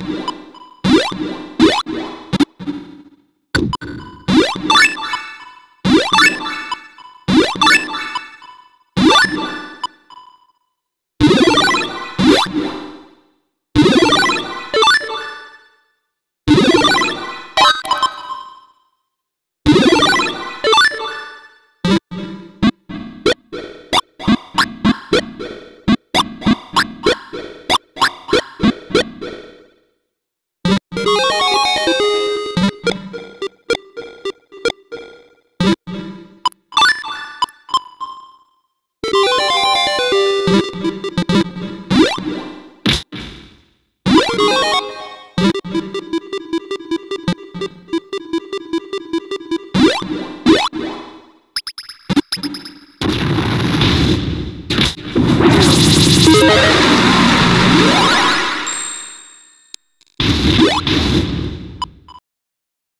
you you